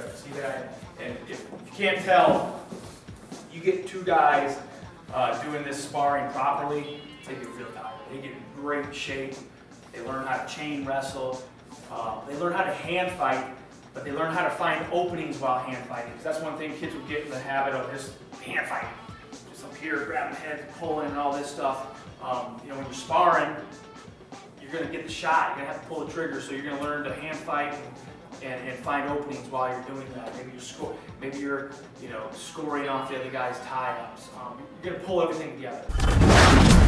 And, and if you can't tell, you get two guys uh, doing this sparring properly, they get real tired. They get in great shape. They learn how to chain wrestle. Uh, they learn how to hand fight, but they learn how to find openings while hand fighting. Because that's one thing kids would get in the habit of just hand fighting. Just up here, grabbing heads, pulling, and all this stuff. Um, you know, when you're sparring, you're going to get the shot. You're going to have to pull the trigger, so you're going to learn to hand fight and find openings while you're doing that. Maybe you're score, maybe you're, you know, scoring off the other guy's tie-ups. Um, you're to pull everything together.